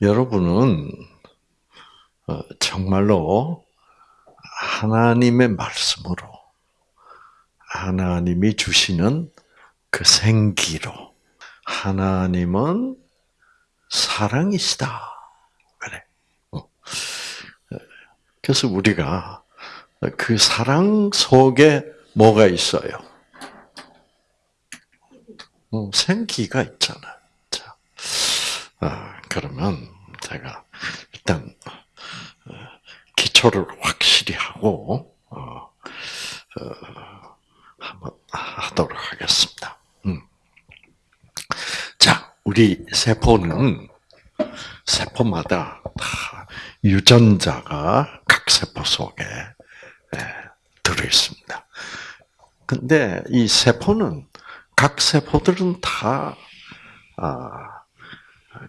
여러분은 어, 정말로 하나님의 말씀으로 하나님이 주시는 그 생기로 하나님은 사랑이시다. 그래. 어. 그래서 우리가 그 사랑 속에 뭐가 있어요? 어, 생기가 있잖아요. 자, 아, 그러면 제가 일단 어, 기초를 확실히 하고 한번 하도록 하겠습니다. 음. 자, 우리 세포는 세포마다 다 유전자가 각 세포 속에 들어 있습니다. 근데 이 세포는 각 세포들은 다 아,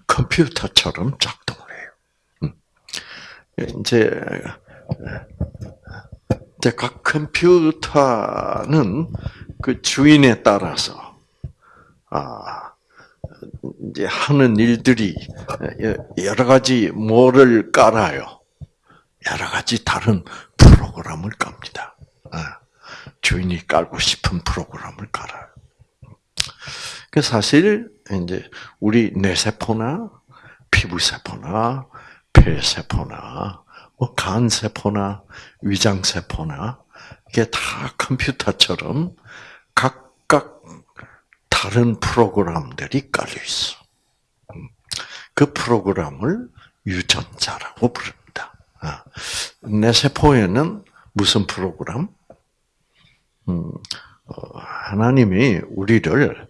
컴퓨터처럼 작동을 해요. 음. 이제 이제 각 컴퓨터는 그 주인에 따라서 아 이제 하는 일들이 여러 가지 뭐를 깔아요. 여러 가지 다른 프로그램을 깝니다. 아, 주인이 깔고 싶은 프로그램을 깔아요. 그 사실 이제 우리 뇌세포나 피부세포나 폐세포나 뭐 간세포나 위장세포나 이게 다 컴퓨터처럼 각각 다른 프로그램들이 깔려 있어. 음. 그 프로그램을 유전자라고 부릅니다. 아, 내 세포에는 무슨 프로그램? 음, 어, 하나님이 우리를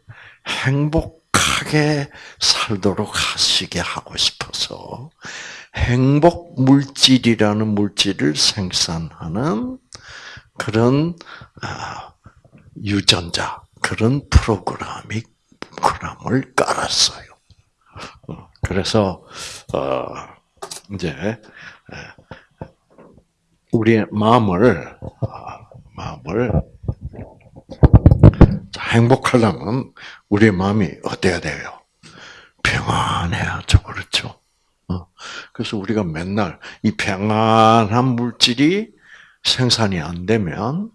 행복 하게 살도록 하시게 하고 싶어서 행복 물질이라는 물질을 생산하는 그런 아, 유전자, 그런 프로그램이 프로그램을 깔았어요. 어, 그래서 어, 이제 우리의 마음을 아, 마음을 행복하려면 우리의 마음이 어때야 돼요? 평안해야죠, 그렇죠? 어, 그래서 우리가 맨날 이 평안한 물질이 생산이 안 되면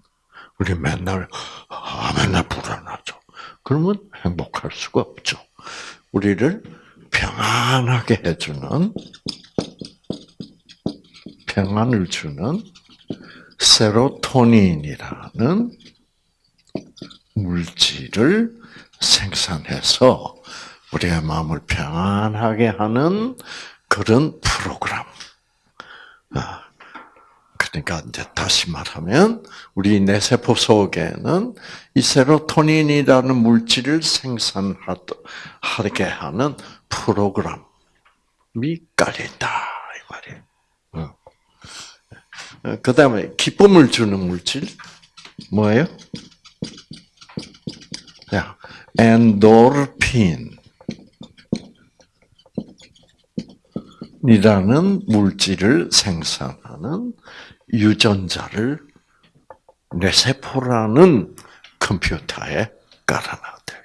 우리 맨날 아, 맨날 불안하죠. 그러면 행복할 수가 없죠. 우리를 평안하게 해주는 평안을 주는 세로토닌이라는 물질을 생산해서 우리의 마음을 평안하게 하는 그런 프로그램. 아, 그러니까 이제 다시 말하면 우리 뇌세포 속에는 이 세로토닌이라는 물질을 생산하게 하는 프로그램이 깔려 있다 이 말이에요. 어. 그 다음에 기쁨을 주는 물질 뭐예요? 자, 엔도르핀. 이라는 물질을 생산하는 유전자를 뇌세포라는 컴퓨터에 깔아놨대요.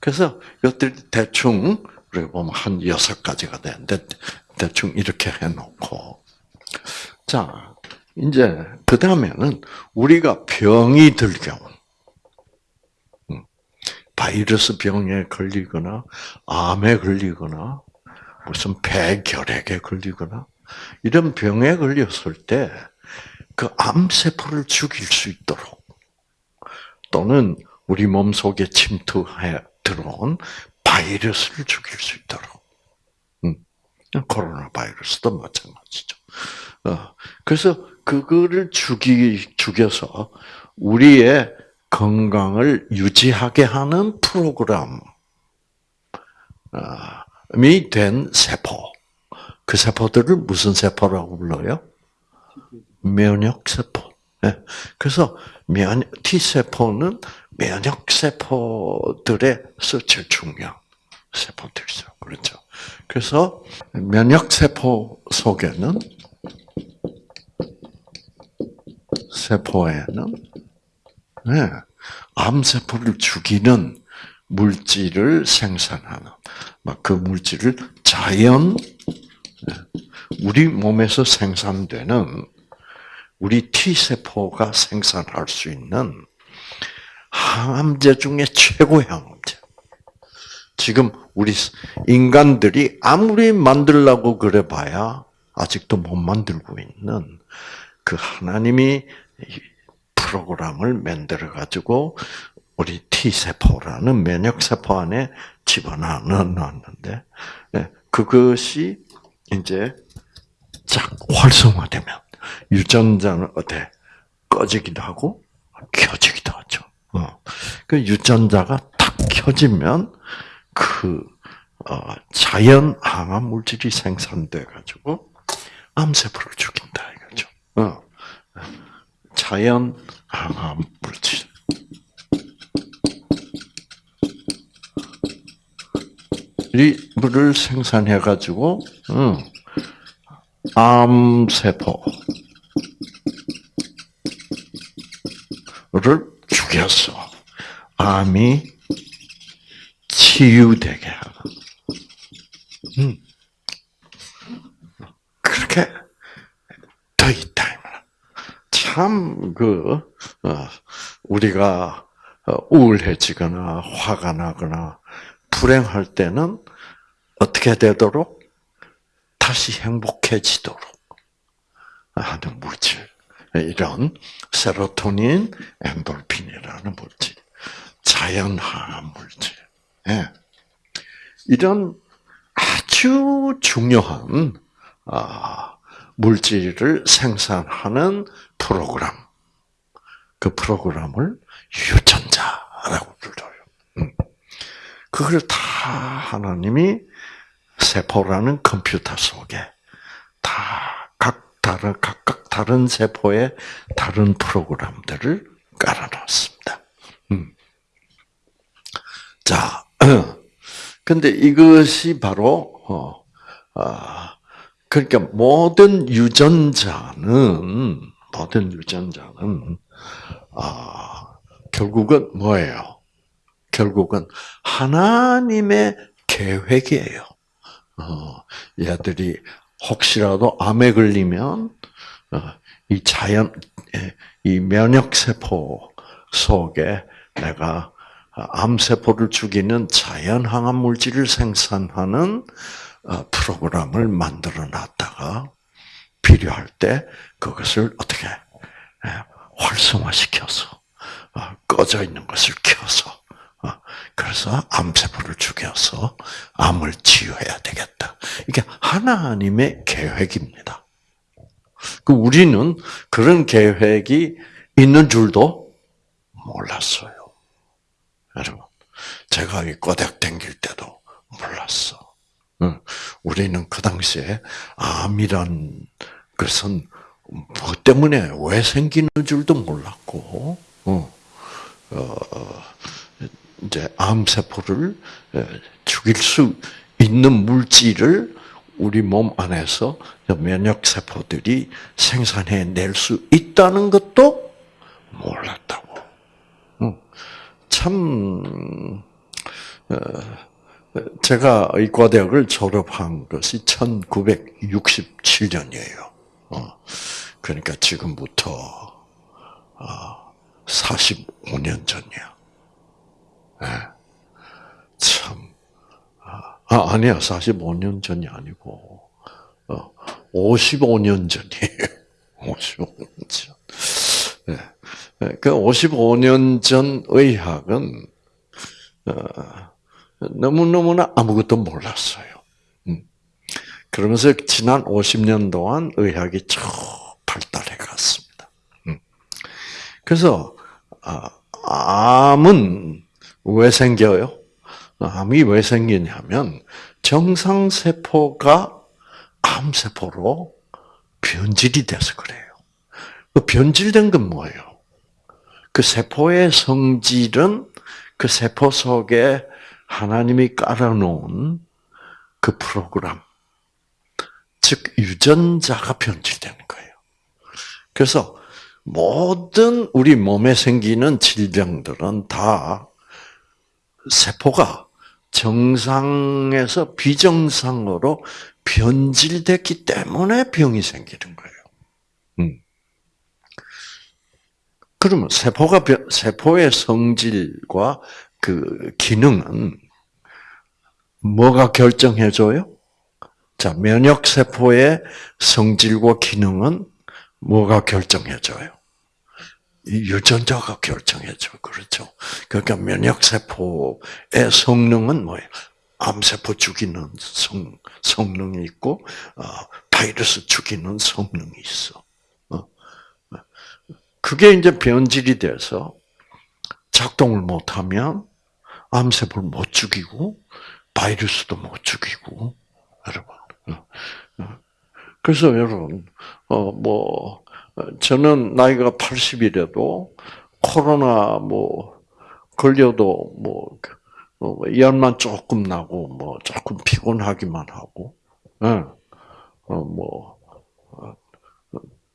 그래서 이것들 대충 우리가 보면 한 여섯 가지가 되는데 대충 이렇게 해놓고 자 이제 그 다음에는 우리가 병이 들 경우 음, 바이러스 병에 걸리거나 암에 걸리거나 무슨 폐결핵에 걸리거나 이런 병에 걸렸을 때 그 암세포를 죽일 수 있도록 또는 우리 몸 속에 침투해 들어온 바이러스를 죽일 수 있도록 음, 코로나 바이러스도 마찬가지죠. 어, 그래서 그거를 죽이 죽여서 우리의 건강을 유지하게 하는 프로그램. 아, 된 세포. 그 세포들을 무슨 세포라고 불러요? 면역세포. 네. 그래서 면, T세포는 면역세포들에서 제일 중요한 세포들이죠. 그렇죠. 그래서 면역세포 속에는 세포에는 네, 암세포를 죽이는 물질을 생산하는 그 물질을 자연 우리 몸에서 생산되는 우리 T 세포가 생산할 수 있는 항암제 중에 최고의 항암제. 지금 우리 인간들이 아무리 만들라고 그래 봐야 아직도 못 만들고 있는 그 하나님이 프로그램을 만들어 가지고 우리 T 세포라는 면역 세포 안에 집어넣어 놨는데 예, 그것이 이제 쫙 활성화되면 유전자는 어때 꺼지기도 하고 켜지기도 하죠. 어. 그 유전자가 탁 켜지면 그 어, 자연 항암 물질이 생산돼 가지고 암세포를 죽인다 이거죠. 어. 자연 항암 물질. 이 물을 생산해 가지고 음, 암세포를 죽였어. 암이 치유되게 하는. 음. 그렇게. 참, 그, 어, 우리가 어, 우울해지거나 화가 나거나 불행할 때는 어떻게 되도록 다시 행복해지도록 하는 물질. 이런 세로토닌, 엔돌핀이라는 물질, 자연항암 물질. 예. 이런 아주 중요한 아, 물질을 생산하는 프로그램. 그 프로그램을 유전자라고 불러요. 음. 그걸 다 하나님이 세포라는 컴퓨터 속에 다 각 다른 각각 다른 세포의 다른 프로그램들을 깔아놨습니다. 음. 자, 근데 이것이 바로 어, 아, 그러니까 모든 유전자는 모든 유전자는 아, 결국은 뭐예요? 결국은 하나님의 계획이에요. 어, 얘들이 혹시라도 암에 걸리면 어, 이 자연 이 면역 세포 속에 내가 암 세포를 죽이는 자연 항암 물질을 생산하는 어, 프로그램을 만들어 놨다가 필요할 때 그것을 어떻게 활성화시켜서 꺼져 있는 것을 켜서 그래서 암세포를 죽여서 암을 치유해야 되겠다. 이게 하나님의 계획입니다. 그 우리는 그런 계획이 있는 줄도 몰랐어요. 여러분, 제가 이 꼬닥 댕길 때도 몰랐어. 우리는 그 당시에 암이란 것은 뭐 때문에 왜 생기는 줄도 몰랐고, 어, 어, 이제 암세포를 죽일 수 있는 물질을 우리 몸 안에서 면역세포들이 생산해 낼 수 있다는 것도 몰랐다고. 참, 어, 제가 의과대학을 졸업한 것이 1967년이에요. 어, 그러니까 지금부터 45년 어, 전이야. 네. 참, 아, 아 아니야, 45년 전이 아니고, 55년 전이에요. 55년 전. 네. 그 55년 전 의학은, 너무너무나 아무것도 몰랐어요. 음. 그러면서 지난 50년 동안 의학이 쭉 발달해 갔습니다. 음. 그래서 아, 암은 왜 생겨요? 암이 왜 생기냐면 정상 세포가 암 세포로 변질이 돼서 그래요. 그 변질된 건 뭐예요? 그 세포의 성질은 그 세포 속에 하나님이 깔아놓은 그 프로그램, 즉 유전자가 변질되는 거예요. 그래서 모든 우리 몸에 생기는 질병들은 다 세포가 정상에서 비정상으로 변질됐기 때문에 병이 생기는 거예요. 음. 그러면 세포가 세포의 성질과 그 기능은 뭐가 결정해줘요? 자, 면역 세포의 성질과 기능은 뭐가 결정해줘요? 유전자가 결정해줘. 그렇죠. 그러니까 면역세포의 성능은 뭐예요? 암세포 죽이는 성, 성능이 있고, 어, 바이러스 죽이는 성능이 있어. 어? 그게 이제 변질이 돼서 작동을 못하면 암세포를 못 죽이고, 바이러스도 못 죽이고, 여러분. 어, 어. 그래서 여러분, 어, 뭐, 저는 나이가 80이라도 코로나 뭐 걸려도 뭐, 뭐 열만 조금 나고 뭐 조금 피곤하기만 하고, 예, 어 뭐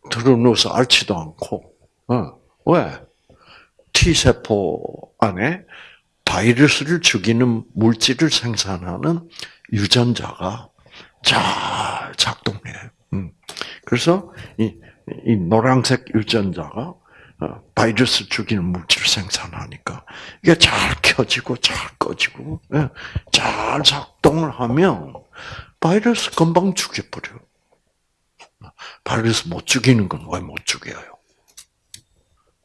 들어 누워서 앓지도 않고, 어, 왜? T 세포 안에 바이러스를 죽이는 물질을 생산하는 유전자가 잘 작동해. 음. 그래서 이, 이 노란색 유전자가 어, 바이러스 죽이는 물질을 생산하니까 이게 잘 켜지고 잘 꺼지고 예, 잘 작동을 하면 바이러스 금방 죽여버려. 바이러스 못 죽이는 건 왜 못 죽여요?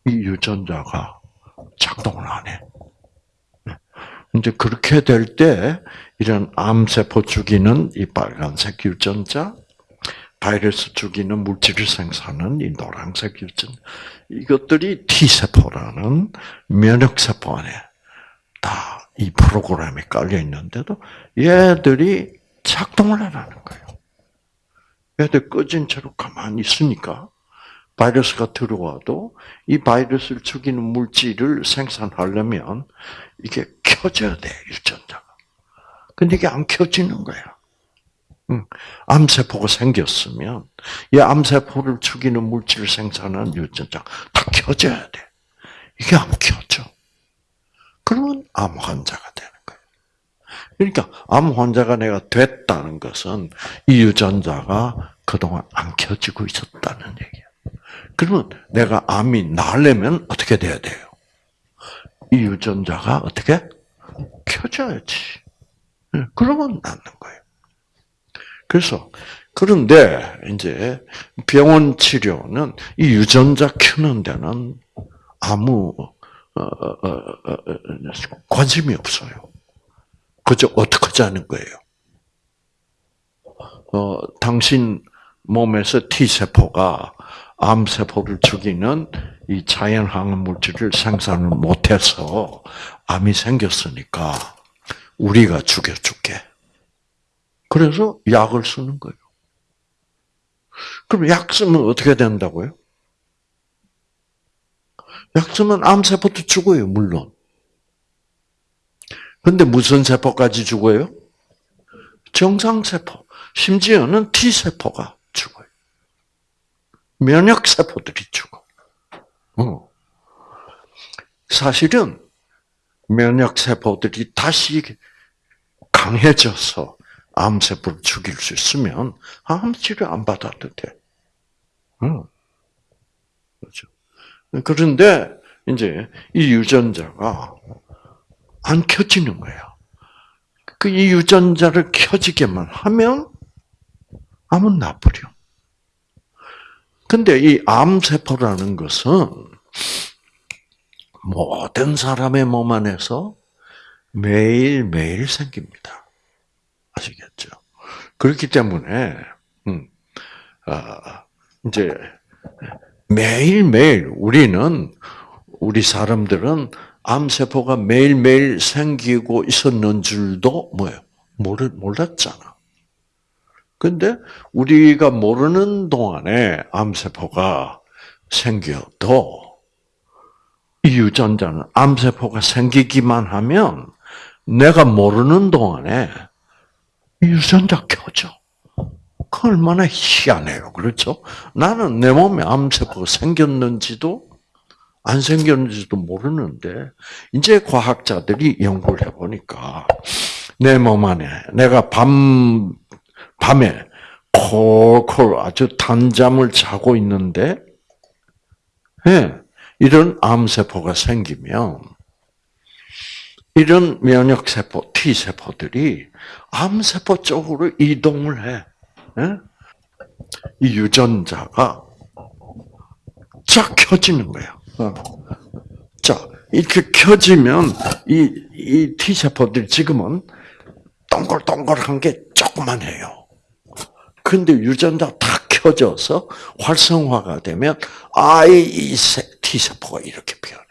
이 유전자가 작동을 안 해. 예. 이제 그렇게 될 때 이런 암세포 죽이는 이 빨간색 유전자, 바이러스 죽이는 물질을 생산하는 이 노란색 유전 이것들이 T세포라는 면역세포 안에 다 이 프로그램에 깔려 있는데도 얘들이 작동을 안 하는 거예요. 얘들 꺼진 채로 가만히 있으니까 바이러스가 들어와도 이 바이러스를 죽이는 물질을 생산하려면 이게 켜져야 돼, 유전자가. 근데 이게 안 켜지는 거야. 암세포가 생겼으면 이 암세포를 죽이는 물질을 생산하는 유전자 다 켜져야 돼. 이게 안 켜져. 그러면 암 환자가 되는 거예요. 그러니까 암 환자가 내가 됐다는 것은 이 유전자가 그동안 안 켜지고 있었다는 얘기야. 그러면 내가 암이 나려면 어떻게 돼야 돼요? 이 유전자가 어떻게 켜져야지. 그러면 낫는 거예요. 그래서 그런데 이제 병원 치료는 이 유전자 켜는 데는 아무 어, 어, 어, 관심이 없어요. 그저 어떻게 하자는 거예요. 어, 당신 몸에서 T 세포가 암 세포를 죽이는 이 자연 항암 물질을 생산을 못해서 암이 생겼으니까 우리가 죽여줄게. 그래서 약을 쓰는 거예요. 그럼 약 쓰면 어떻게 된다고요? 약 쓰면 암세포도 죽어요, 물론. 근데 무슨 세포까지 죽어요? 정상세포. 심지어는 T세포가 죽어요. 면역세포들이 죽어. 어. 사실은 면역세포들이 다시 강해져서 암세포를 죽일 수 있으면 암 치료 안 받아도 돼. 응. 그렇죠. 그런데 이제 이 유전자가 안 켜지는 거야. 그 이 유전자를 켜지게만 하면 암은 나버려. 근데 이 암세포라는 것은 모든 사람의 몸 안에서 매일매일 생깁니다. 아시겠죠? 그렇기 때문에 음, 아, 이제 매일 매일 우리는 우리 사람들은 암세포가 매일 매일 생기고 있었는 줄도 뭐예요? 모르 몰랐잖아. 근데 우리가 모르는 동안에 암세포가 생겨도 이 유전자는 암세포가 생기기만 하면 내가 모르는 동안에 유전자 켜져. 그 얼마나 희한해요. 그렇죠? 나는 내 몸에 암세포가 생겼는지도 안 생겼는지도 모르는데 이제 과학자들이 연구를 해보니까 내 몸 안에 내가 밤 밤에 콜콜 아주 단잠을 자고 있는데 예, 이런 암세포가 생기면 이런 면역세포, T세포들이 암세포 쪽으로 이동을 해. 예? 이 유전자가 쫙 켜지는 거야. 어. 자, 이렇게 켜지면 이, 이 T세포들이 지금은 동글동글한 게 조그만해요. 근데 유전자 다 켜져서 활성화가 되면 아이 이 T세포가 이렇게 변해.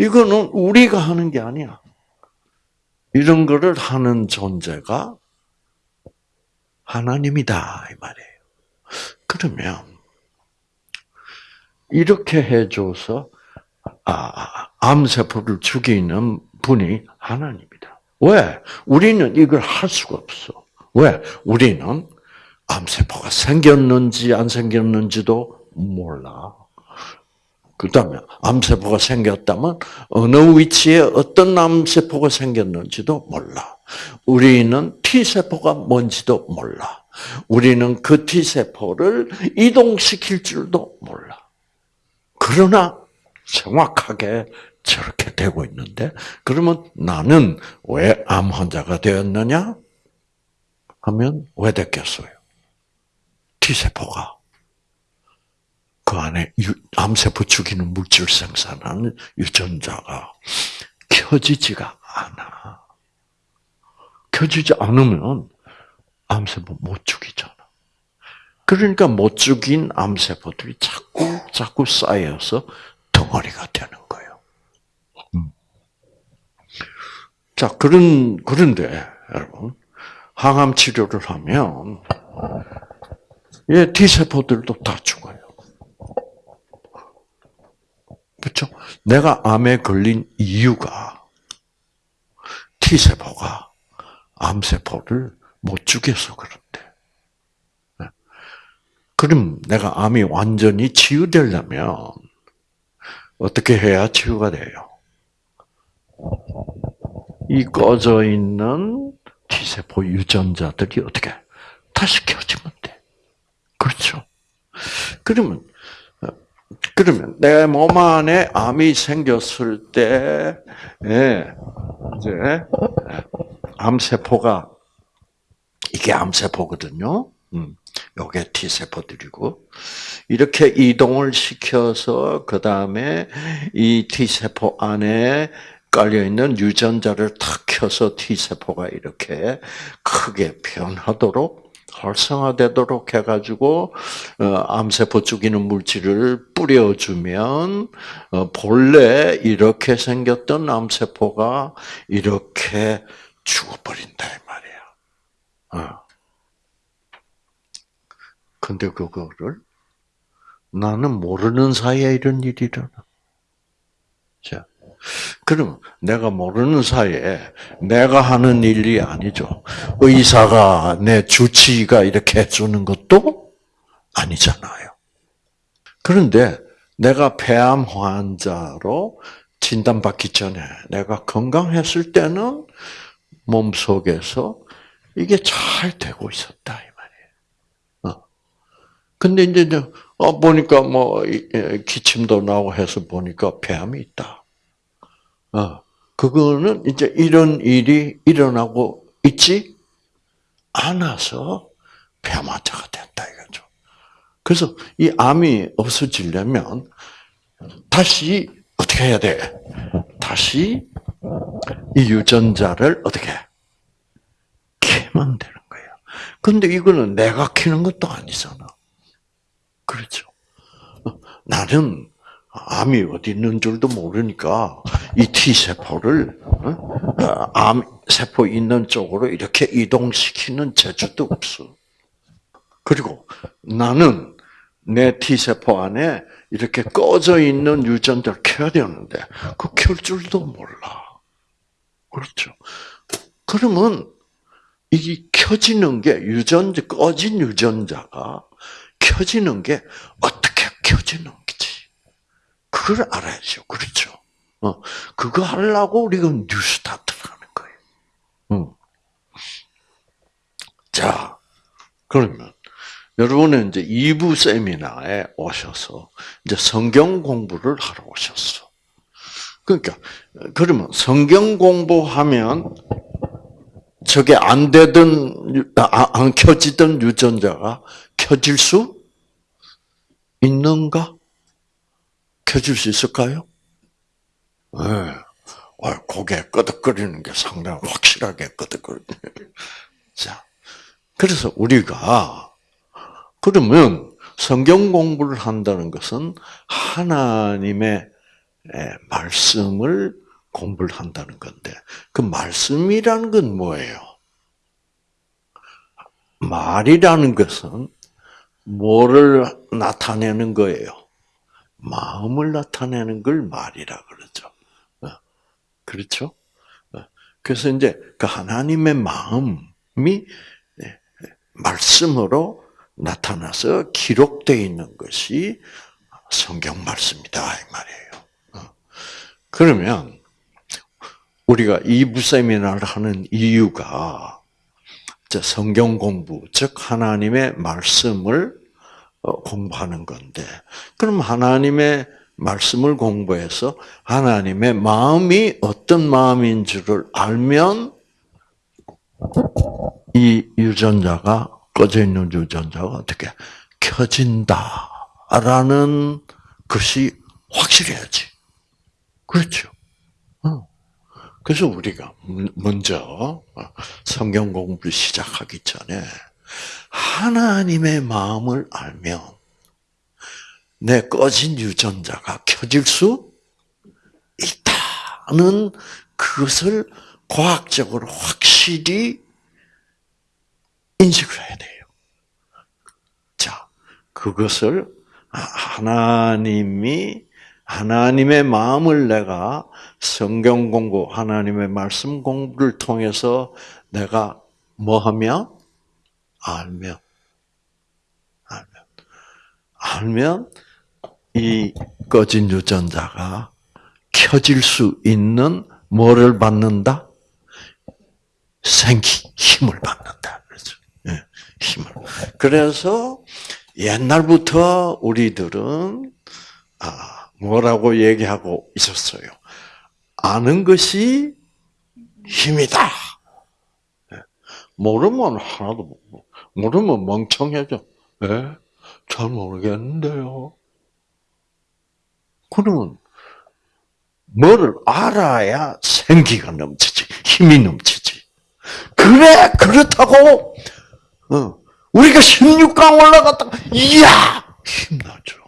음. 이거는 우리가 하는 게 아니야. 이런 거를 하는 존재가 하나님이다 이 말이에요. 그러면 이렇게 해줘서 아, 암세포를 죽이는 분이 하나님이다. 왜? 우리는 이걸 할 수가 없어. 왜? 우리는 암세포가 생겼는지 안 생겼는지도 몰라. 그 다음에 암세포가 생겼다면 어느 위치에 어떤 암세포가 생겼는지도 몰라. 우리는 T세포가 뭔지도 몰라. 우리는 그 T세포를 이동시킬 줄도 몰라. 그러나 정확하게 저렇게 되고 있는데, 그러면 나는 왜 암 환자가 되었느냐? 하면 왜 됐겠어요? T세포가 그 안에 암세포 죽이는 물질 생산하는 유전자가 켜지지가 않아. 켜지지 않으면 암세포 못 죽이잖아. 그러니까 못 죽인 암세포들이 자꾸 자꾸 쌓여서 덩어리가 되는 거예요. 음. 자 그런 그런데 여러분 항암 치료를 하면 예, T 세포들도 다 죽어요. 그렇죠? 내가 암에 걸린 이유가 T 세포가 암 세포를 못 죽여서 그런데. 네. 그럼 내가 암이 완전히 치유되려면 어떻게 해야 치유가 돼요? 이 꺼져 있는 T세포 유전자들이 어떻게 다시 켜지면 돼. 그렇죠. 그러면 그러면 내 몸 안에 암이 생겼을 때, 예, 이제 암세포가 이게 암세포거든요. 음, 요게 T 세포들이고 이렇게 이동을 시켜서 그 다음에 이 T 세포 안에 깔려 있는 유전자를 탁 켜서 T 세포가 이렇게 크게 변하도록 활성화되도록 해가지고 어, 암세포 죽이는 물질을 뿌려주면 어, 본래 이렇게 생겼던 암세포가 이렇게 죽어버린다 이 말이야. 어. 근데 그거를 나는 모르는 사이에 이런 일이 일어나. 자, 그럼 내가 모르는 사이에 내가 하는 일이 아니죠. 의사가 내 주치의가 이렇게 해주는 것도 아니잖아요. 그런데 내가 폐암 환자로 진단받기 전에 내가 건강했을 때는 몸 속에서 이게 잘 되고 있었다 이 말이에요. 어. 근데 이제 어 보니까 뭐 기침도 나고 해서 보니까 폐암이 있다. 어, 그거는 이제 이런 일이 일어나고 있지 않아서 폐암환자가 된다 이거죠. 그래서 이 암이 없어지려면 다시 어떻게 해야 돼? 다시 이 유전자를 어떻게 키면 되는 거예요. 근데 이거는 내가 키는 것도 아니잖아. 그렇죠. 나는 암이 어디 있는 줄도 모르니까 이 T 세포를 어? 암 세포 있는 쪽으로 이렇게 이동시키는 재주도 없어. 그리고 나는 내 T 세포 안에 이렇게 꺼져 있는 유전자를 켜야 되는데 그 켤 줄도 몰라. 그렇죠. 그러면 이 켜지는 게 유전자 꺼진 유전자가 켜지는 게 어떻게 켜지는 그걸 알아야죠. 그렇죠? 어, 그거 하려고 우리가 뉴스타트를 하는 거예요. 음. 자, 그러면 여러분은 이제 2부 세미나에 오셔서 이제 성경 공부를 하러 오셨어. 그러니까 그러면 성경 공부하면 저게 안 되던 아, 안 켜지던 유전자가 켜질 수 있는가? 켜질 수 있을까요? 네. 고개 끄덕거리는 게 상당히 확실하게 끄덕거리네. 자, 그래서 우리가 그러면 성경 공부를 한다는 것은 하나님의 말씀을 공부를 한다는 건데 그 말씀이라는 건 뭐예요? 말이라는 것은 뭐를 나타내는 거예요? 마음을 나타내는 걸 말이라 그러죠. 어, 그렇죠? 어, 그래서 이제 그 하나님의 마음이 말씀으로 나타나서 기록되어 있는 것이 성경 말씀이다 이 말이에요. 어. 그러면 우리가 이부 세미나를 하는 이유가 성경 공부, 즉 하나님의 말씀을 어, 공부하는 건데, 그럼 하나님의 말씀을 공부해서 하나님의 마음이 어떤 마음인 줄을 알면 이 유전자가 꺼져 있는 유전자가 어떻게 켜진다라는 것이 확실해야지. 그렇죠. 어. 그래서 우리가 먼저 성경 공부를 시작하기 전에 하나님의 마음을 알면 내 꺼진 유전자가 켜질 수 있다는 그것을 과학적으로 확실히 인식을 해야 돼요. 자, 그것을 하나님이 하나님의 마음을 내가 성경 공부, 하나님의 말씀 공부를 통해서 내가 뭐 하면 알면 알면 알면 이 꺼진 유전자가 켜질 수 있는 뭐를 받는다? 생기, 힘을 받는다. 그렇죠. 예, 힘을. 그래서 옛날부터 우리들은 아, 뭐라고 얘기하고 있었어요. 아는 것이 힘이다. 예. 모르면 하나도 모르 면 멍청해져. 네? 잘 모르겠는데요. 그러면 뭐를 알아야 생기가 넘치지, 힘이 넘치지. 그래, 그렇다고, 어, 우리가 16강 올라갔다가, 이야! 힘나죠.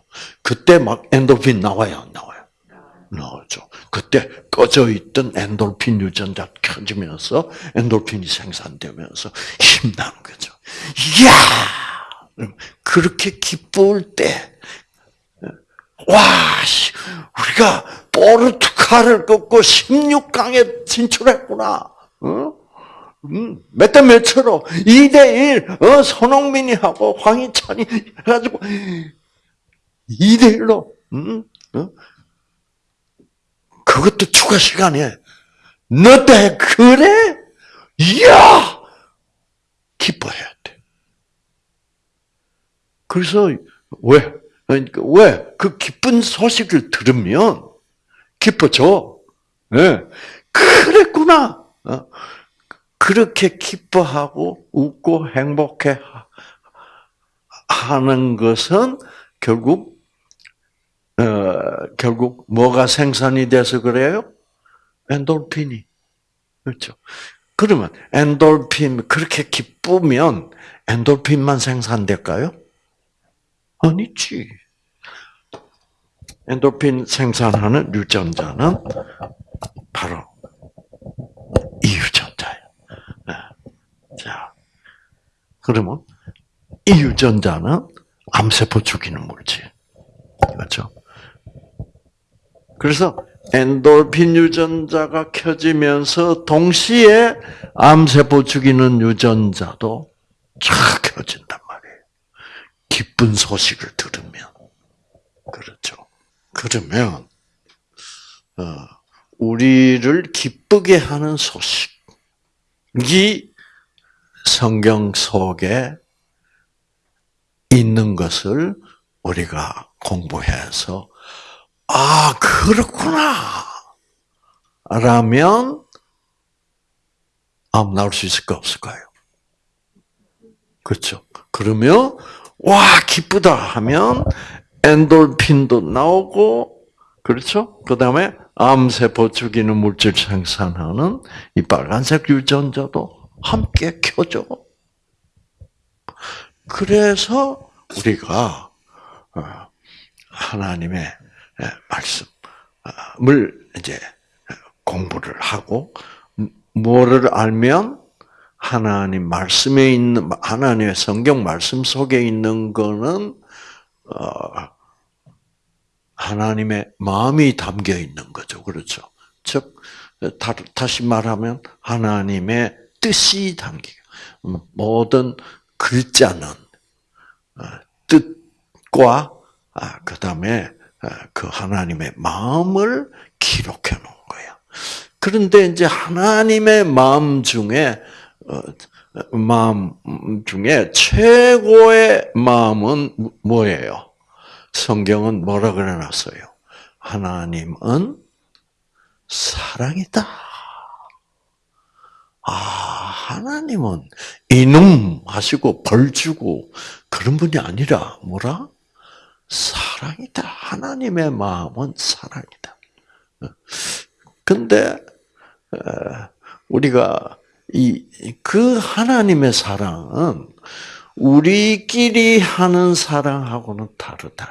그때 막 엔돌핀 나와요, 안 나와요? 나오죠. 그때 꺼져 있던 엔돌핀 유전자 켜지면서 엔돌핀이 생산되면서 힘나는 거죠. 이야! 그렇게 기쁠 때, 와, 우리가 포르투갈을 꺾고 16강에 진출했구나. 몇대 몇으로 2대1 어, 손흥민이 하고 황희찬이 해가지고 2대1로 음? 어? 그것도 추가 시간에 너 때 그래? 이야 기뻐해야 돼. 그래서 왜? 그러니까 왜 그 기쁜 소식을 들으면 기뻐져. 네. 그랬구나. 어? 그렇게 기뻐하고 웃고 행복해 하는 것은 결국 어, 결국 뭐가 생산이 돼서 그래요? 엔돌핀이 그렇죠. 그러면 엔돌핀 그렇게 기쁘면 엔돌핀만 생산될까요? 아니지. 엔돌핀 생산하는 유전자는 바로 이 유전자예요. 네. 자, 그러면 이 유전자는 암세포 죽이는 물질. 그렇죠? 그래서 엔돌핀 유전자가 켜지면서 동시에 암세포 죽이는 유전자도 쫙 말이에요. 기쁜 소식을 들으면. 그렇죠. 그러면, 어, 우리를 기쁘게 하는 소식이 성경 속에 있는 것을 우리가 공부해서 아 그렇구나 라면 암 나올 수 있을까 없을까요? 그렇죠. 그러면 와 기쁘다 하면 엔돌핀도 나오고 그렇죠. 그 다음에 암세포 죽이는 물질 생산하는 이 빨간색 유전자도 함께 켜져. 그래서 우리가 어, 하나님의 말씀을 이제 공부를 하고 뭐를 알면 하나님 말씀에 있는 하나님의 성경 말씀 속에 있는 거는 어, 하나님의 마음이 담겨 있는 거죠. 그렇죠. 즉 다시 말하면 하나님의 뜻이 담겨. 모든 글자는 어, 뜻과 아, 그 다음에 어, 그 하나님의 마음을 기록해 놓은 거야. 그런데 이제 하나님의 마음 중에 마음 중에 최고의 마음은 뭐예요? 성경은 뭐라 그래놨어요? 하나님은 사랑이다. 아, 하나님은 이놈 하시고 벌 주고 그런 분이 아니라 뭐라? 사랑이다. 하나님의 마음은 사랑이다. 근데 우리가 이 그 하나님의 사랑은 우리끼리 하는 사랑하고는 다르다.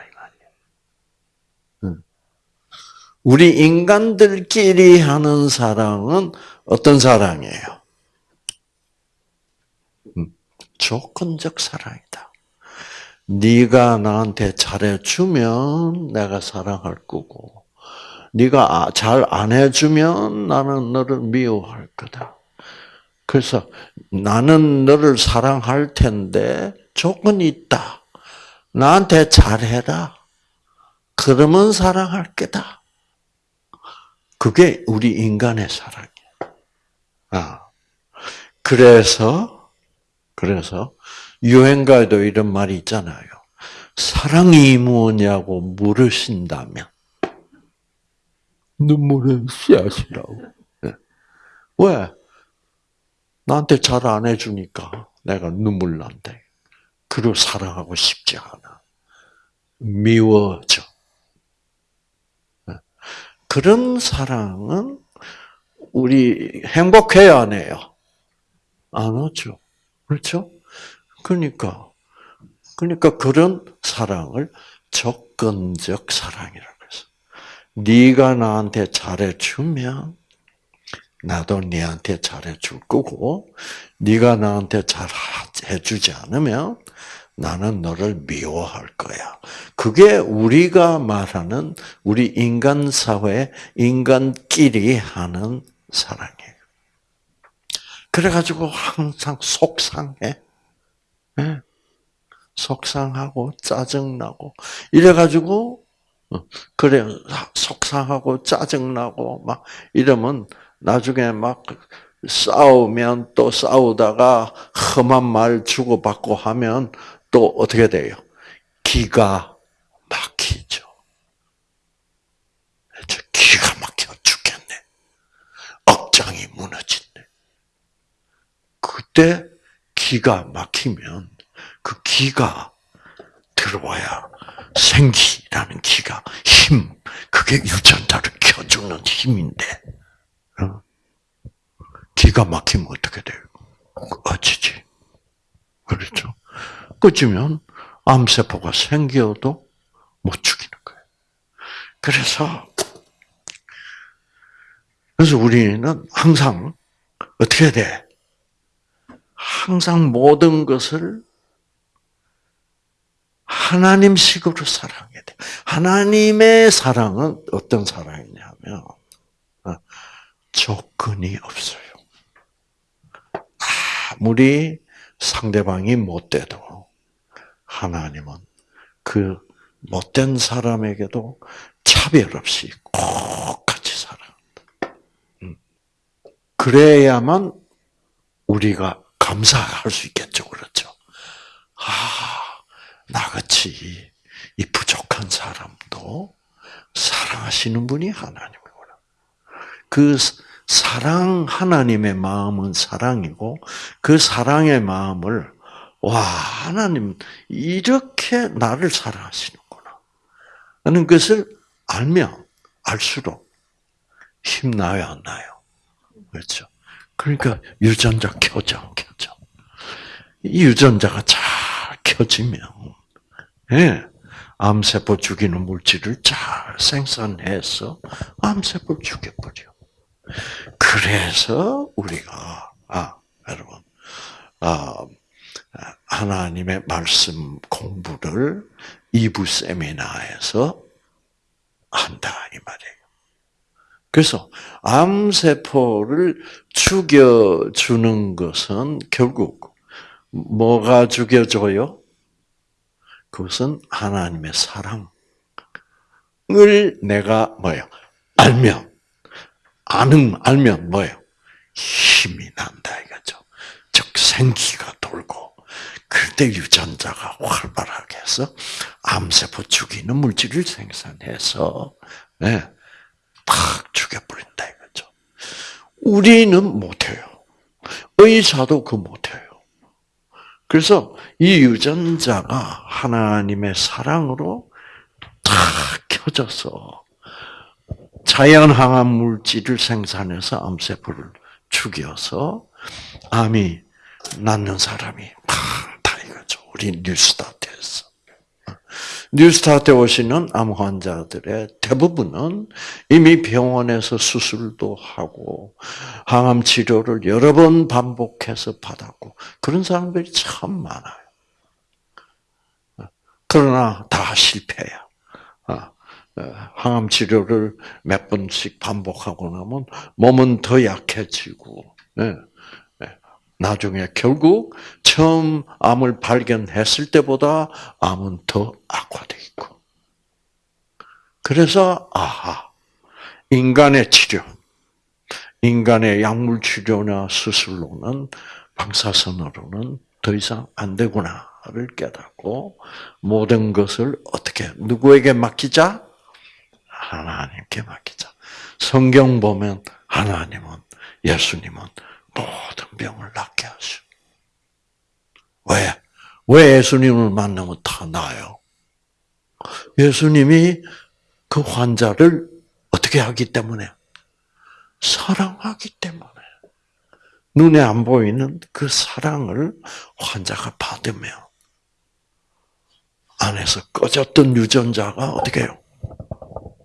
우리 인간들끼리 하는 사랑은 어떤 사랑이에요? 음, 조건적 사랑이다. 네가 나한테 잘해주면 내가 사랑할 거고, 네가 아, 잘안 해주면 나는 너를 미워할 거다. 그래서 나는 너를 사랑할 텐데 조건이 있다. 나한테 잘해라. 그러면 사랑할 거다. 그게 우리 인간의 사랑이에요. 아. 그래서, 그래서, 유행가에도 이런 말이 있잖아요. 사랑이 뭐냐고 물으신다면, 눈물은 씨앗이라고. 네. 왜? 나한테 잘 안 해주니까 내가 눈물 난대. 그를 사랑하고 싶지 않아. 미워져. 그런 사랑은 우리 행복해야 안 해요? 안 하죠. 그렇죠? 그러니까, 그러니까 그런 사랑을 조건적 사랑이라고 해서. 네가 나한테 잘해주면 나도 네한테 잘해줄 거고, 네가 나한테 잘 해주지 않으면 나는 너를 미워할 거야. 그게 우리가 말하는 우리 인간 사회, 인간끼리 하는 사랑이에요. 그래가지고 항상 속상해. 네. 속상하고 짜증나고 이래가지고 어, 그래 속상하고 짜증나고 막 이러면 나중에 막 싸우면 또 싸우다가 험한 말 주고받고 하면 또 어떻게 돼요? 기가 막히죠. 기가 막혀 죽겠네. 억장이 무너진네. 그때 기가 막히면 그 기가 들어와야 생기라는 기가 힘 그게 유전자를 켜주는 힘인데 어? 기가 막히면 어떻게 돼요? 어지지. 그렇죠. 꺼지면 암세포가 생겨도 못 죽이는 거예요. 그래서 그래서 우리는 항상 어떻게 돼? 항상 모든 것을 하나님식으로 사랑해야 돼. 하나님의 사랑은 어떤 사랑이냐면 어, 조건이 없어요. 아무리 상대방이 못돼도 하나님은 그 못된 사람에게도 차별 없이 꼭 같이 살아간다. 그래야만 우리가 감사할 수 있겠죠. 그렇죠? 아, 나같이 이 부족한 사람도 사랑하시는 분이 하나님이구나. 그 사랑 하나님의 마음은 사랑이고 그 사랑의 마음을 와 하나님 이렇게 나를 사랑하시는구나 하는 것을 알면 알수록 힘나요 안 나요? 그렇죠. 그러니까 유전자 켜져 안 켜져. 이 유전자가 잘 켜지면 예, 암세포 죽이는 물질을 잘 생산해서 암세포를 죽여버려. 그래서 우리가 아 여러분 아 하나님의 말씀 공부를 이부 세미나에서 한다 이 말이에요. 그래서 암세포를 죽여주는 것은 결국 뭐가 죽여줘요? 그것은 하나님의 사랑을 내가 뭐예요? 알면 아는 알면 뭐예요? 힘이 난다 이거죠. 즉 생기가 돌고 그때 유전자가 활발하게 해서 암세포 죽이는 물질을 생산해서 네, 팍 죽여버린다 이거죠. 우리는 못해요. 의사도 그 못해요. 그래서 이 유전자가 하나님의 사랑으로 탁 켜져서 자연 항암 물질을 생산해서 암세포를 죽여서 암이 낫는 사람이 많다 이거죠. 우리 뉴스타트에서. 뉴스타트에 오시는 암 환자들의 대부분은 이미 병원에서 수술도 하고 항암 치료를 여러 번 반복해서 받았고 그런 사람들이 참 많아요. 그러나 다 실패야. 항암 치료를 몇 번씩 반복하고 나면 몸은 더 약해지고, 예, 예. 나중에 결국 처음 암을 발견했을 때보다 암은 더 악화돼 있고. 그래서 아하, 인간의 치료, 인간의 약물 치료나 수술로는 방사선으로는 더 이상 안 되구나를 깨닫고 모든 것을 어떻게 누구에게 맡기자? 하나님께 맡기자. 성경 보면 하나님은 예수님은 모든 병을 낫게 하셔. 왜? 왜 예수님을 만나면 다 나아요? 예수님이 그 환자를 어떻게 하기 때문에? 사랑하기 때문에. 눈에 안 보이는 그 사랑을 환자가 받으며 안에서 꺼졌던 유전자가 어떻게 해요?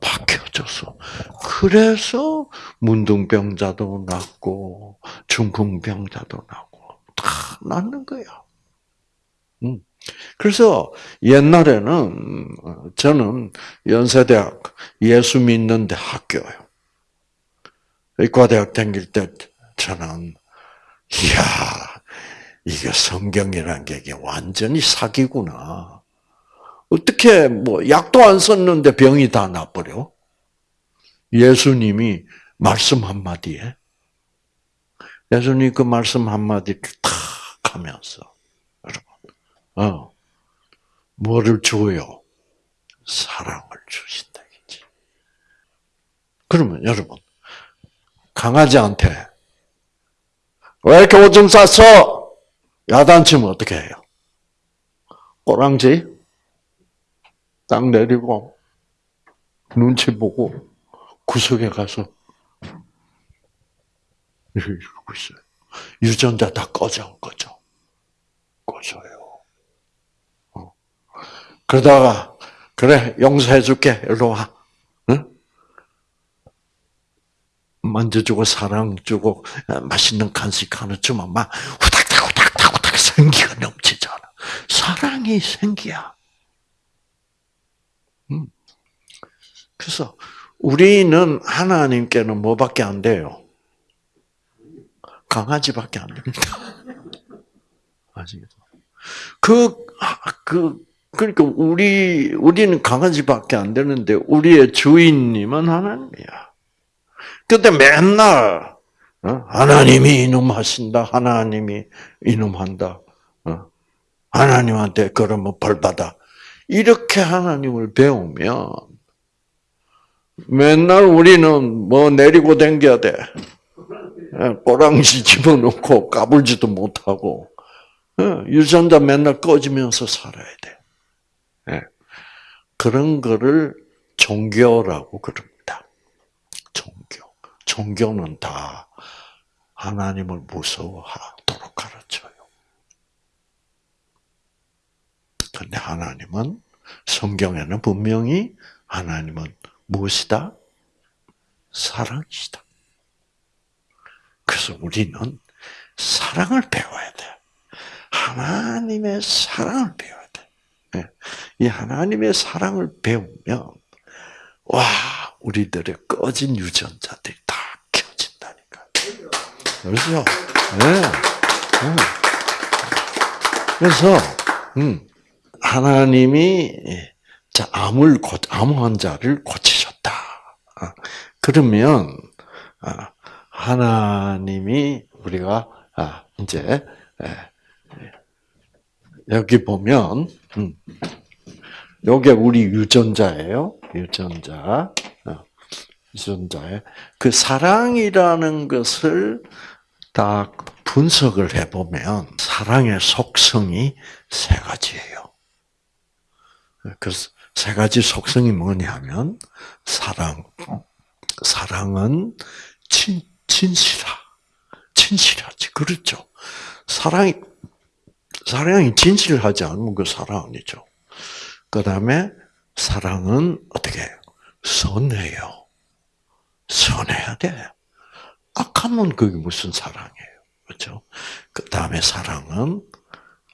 바뀌어져서 그래서 문둥병자도 낫고 중풍병자도 낫고 다 낫는 거야. 음. 그래서 옛날에는 저는 연세대학 예수 믿는 데 학교요. 의과대학 다닐 때 저는 이야 이게 성경이라는 게 완전히 사기구나. 어떻게 뭐 약도 안 썼는데 병이 다 나버려? 예수님이 말씀 한마디에 예수님 그 말씀 한마디를 탁 하면서 여러분 어 뭐를 줘요? 사랑을 주신다 이지. 그러면 여러분 강아지한테 왜 이렇게 오줌 쌌어? 야단치면 어떻게 해요? 꼬랑지 딱 내리고 눈치 보고 구석에 가서 이러고 있어요. 유전자 다 꺼져, 꺼져. 꺼져요. 어. 그러다가, 그래, 용서해 줄게. 일로 와. 응? 만져주고, 사랑 주고, 맛있는 간식 하나 주면 막, 후닥닥, 후닥닥, 후닥 생기가 넘치잖아. 사랑이 생기야. 그래서 우리는 하나님께는 뭐밖에 안 돼요? 강아지밖에 안 됩니다. 아시겠죠? 그, 그, 그러니까 우리, 우리는 강아지밖에 안 되는데 우리의 주인님은 하나님이야. 근데 맨날, 어? 하나님이 이놈 하신다. 하나님이 이놈 한다. 어? 하나님한테 그러면 벌 받아. 이렇게 하나님을 배우면 맨날 우리는 뭐 내리고 댕겨야 돼. 예, 꼬랑지 집어넣고 까불지도 못하고 예, 유전자 맨날 꺼지면서 살아야 돼. 예. 그런 거를 종교라고 그럽니다. 종교. 종교는 다 하나님을 무서워하도록 가르쳐요. 근데 하나님은 성경에는 분명히 하나님은 무엇이다? 사랑이시다. 그래서 우리는 사랑을 배워야 돼. 하나님의 사랑을 배워야 돼. 예. 이 하나님의 사랑을 배우면 와 우리들의 꺼진 유전자들이 다 켜진다니까. 그렇죠? 네. 그래서 음, 하나님이 자 암을 암 환자를 고치셨다. 아, 그러면 아, 하나님이 우리가 아, 이제 여기 보면 요게 음, 우리 유전자예요. 유전자. 어, 유전자에 그 사랑이라는 것을 딱 분석을 해보면 사랑의 속성이 세 가지예요. 그래서 세 가지 속성이 뭐냐면 사랑, 사랑은 친, 진실하, 진실하지. 그렇죠. 사랑이, 사랑이 진실하지 않으면 그 사랑 아니죠. 그 다음에 사랑은 어떻게 해요? 선해요. 선해야 돼. 악하면 그게 무슨 사랑이에요. 그렇죠? 그 다음에 사랑은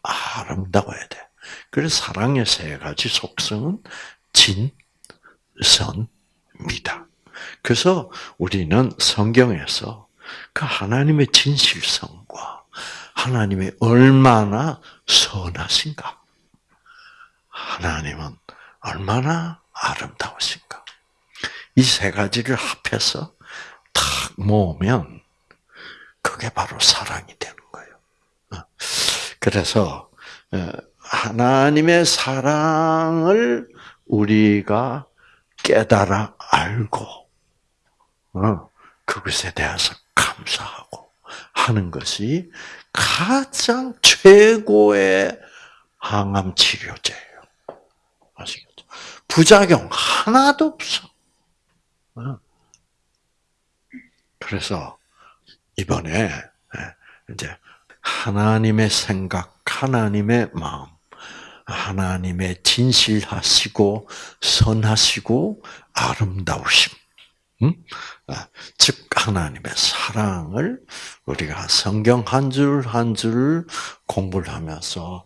아름다워야 돼. 그래서 사랑의 세 가지 속성은 진, 선, 미다. 그래서 우리는 성경에서 그 하나님의 진실성과 하나님의 얼마나 선하신가, 하나님은 얼마나 아름다우신가. 이 세 가지를 합해서 탁 모으면 그게 바로 사랑이 되는 거예요. 어. 그래서 어, 하나님의 사랑을 우리가 깨달아 알고 어, 그것에 대해서 감사하고 하는 것이 가장 최고의 항암 치료제예요. 아시겠죠? 부작용 하나도 없어. 어. 그래서 이번에 예, 이제 하나님의 생각, 하나님의 마음, 하나님의 진실하시고 선하시고 아름다우심, 음? 아, 즉 하나님의 사랑을 우리가 성경 한 줄 한 줄 공부를 하면서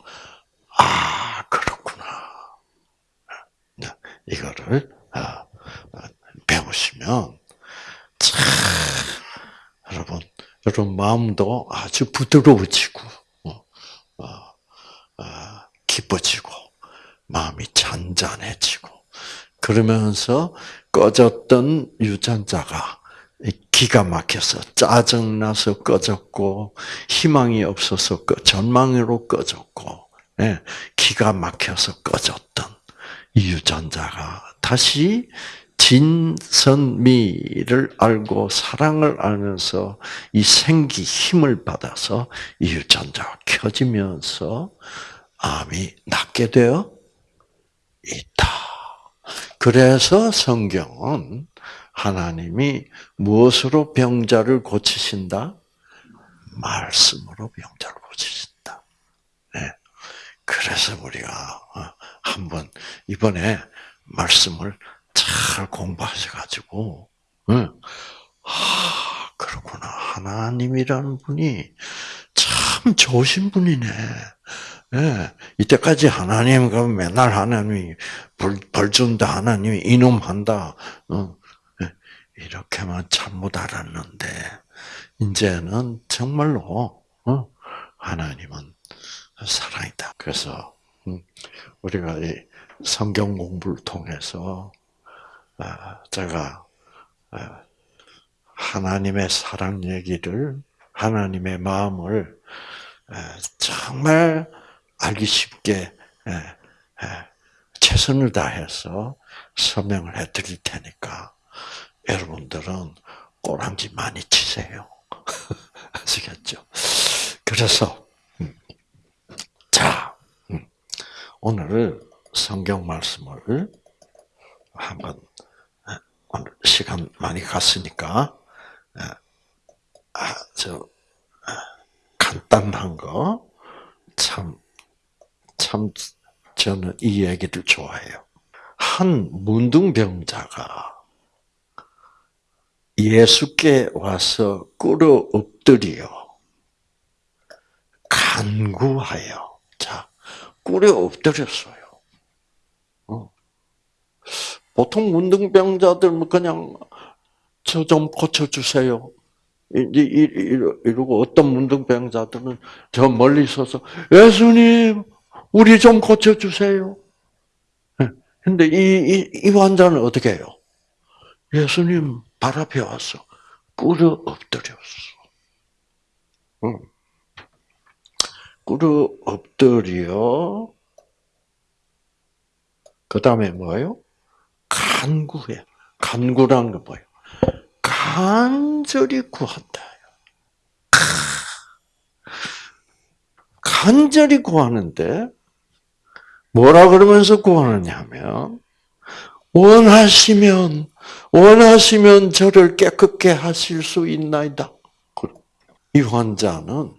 아 그렇구나 네, 이거를 아, 배우시면 참 여러분 여러분 마음도 아주 부드러워지고 기뻐지고 마음이 잔잔해지고 그러면서 꺼졌던 유전자가 기가 막혀서 짜증나서 꺼졌고 희망이 없어서 전망으로 꺼졌고 예, 기가 막혀서 꺼졌던 이 유전자가 다시 진선미를 알고 사랑을 알면서 이 생기 힘을 받아서 이 유전자가 켜지면서 암이 낫게 되어 있다. 그래서 성경은 하나님이 무엇으로 병자를 고치신다? 말씀으로 병자를 고치신다. 네. 그래서 우리가 어, 한번 이번에 말씀을 잘 공부하셔가지고, 아 그렇구나 하나님이라는 분이 참 좋으신 분이네. 예, 이때까지 하나님 그 맨날 하나님이 벌, 벌 준다 하나님이 이놈 한다 어, 예, 이렇게만 잘못 알았는데 이제는 정말로 어, 하나님은 사랑이다. 그래서 음, 우리가 이 성경 공부를 통해서 아, 제가 아, 하나님의 사랑 얘기를 하나님의 마음을 정말 알기 쉽게 최선을 다해서 설명을 해드릴 테니까 여러분들은 꼬랑지 많이 치세요. 아시겠죠? 그래서 음, 자 음, 오늘 성경 말씀을 한번 오늘 시간 많이 갔으니까 아주 간단한 거 참 참 저는 이 얘기를 좋아해요. 한 문둥병자가 예수께 와서 꿇어 엎드려 간구하여 자 꿇어 엎드렸어요. 어. 보통 문둥병자들 뭐 그냥 저 좀 고쳐주세요. 이제 이러고 어떤 문둥병자들은 저 멀리 서서 예수님 우리 좀 고쳐주세요. 예. 근데 이, 이, 이 환자는 어떻게 해요? 예수님 발 앞에 와서 꿇어 엎드렸어. 응. 꿇어 엎드려. 그 다음에 뭐예요? 간구해. 간구란 거 뭐예요? 간절히 구한다. 간절히 구하는데 뭐라 그러면서 구하느냐면 원하시면 원하시면 저를 깨끗게 하실 수 있나이다. 이 환자는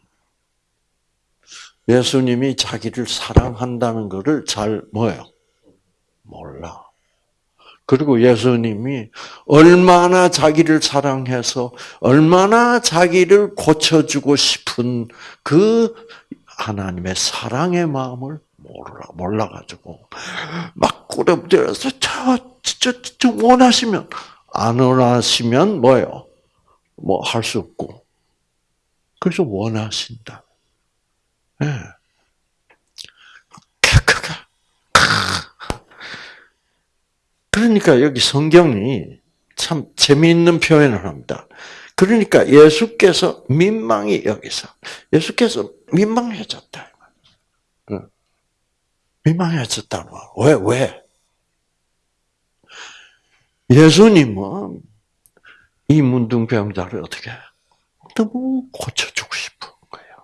예수님이 자기를 사랑한다는 것을 잘 뭐예요? 몰라. 그리고 예수님이 얼마나 자기를 사랑해서 얼마나 자기를 고쳐주고 싶은 그 하나님의 사랑의 마음을 몰라 몰라가지고 막 꾸려들어서 저, 저, 저 원하시면 안 원하시면 뭐요? 뭐 할 수 없고 그래서 원하신다. 예. 네. 그러니까 여기 성경이 참 재미있는 표현을 합니다. 그러니까 예수께서 민망히 여기서 예수께서 민망해졌다. 민망해졌다는 왜 왜? 예수님은 이 문둥병자를 어떻게 너무 고쳐주고 싶은 거예요.